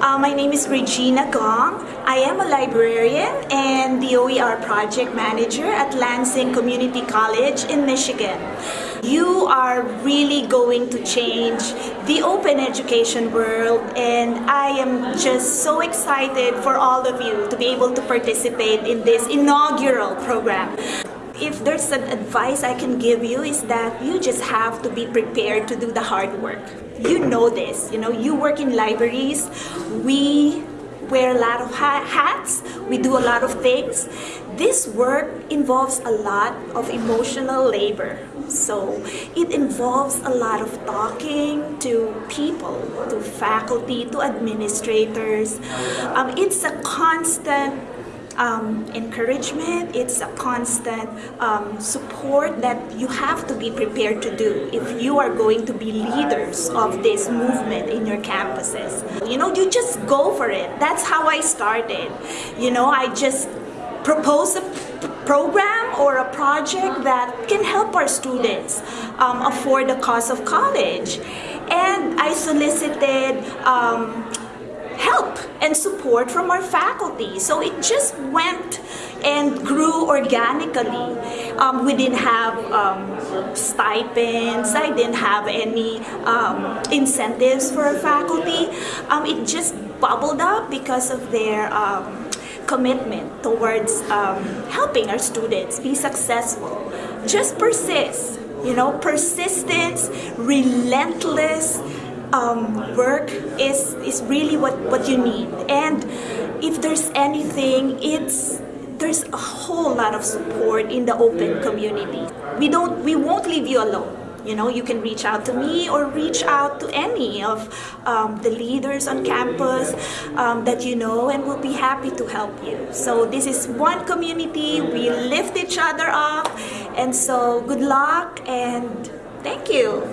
Uh, my name is Regina Gong. I am a librarian and the OER project manager at Lansing Community College in Michigan. You are really going to change the open education world and I am just so excited for all of you to be able to participate in this inaugural program if there's an advice I can give you is that you just have to be prepared to do the hard work. You know this, you know, you work in libraries, we wear a lot of hats, we do a lot of things. This work involves a lot of emotional labor. So it involves a lot of talking to people, to faculty, to administrators. Um, it's a constant um, encouragement, it's a constant um, support that you have to be prepared to do if you are going to be leaders of this movement in your campuses. You know, you just go for it. That's how I started. You know, I just propose a program or a project that can help our students um, afford the cost of college. And I solicited um, help and support from our faculty. So it just went and grew organically. Um, we didn't have um, stipends, I didn't have any um, incentives for our faculty. Um, it just bubbled up because of their um, commitment towards um, helping our students be successful. Just persist, you know, persistence, relentless, um, work is is really what what you need. And if there's anything it's there's a whole lot of support in the open community. We don't we won't leave you alone. You know you can reach out to me or reach out to any of um, the leaders on campus um, that you know and we'll be happy to help you. So this is one community. We lift each other up. And so good luck and thank you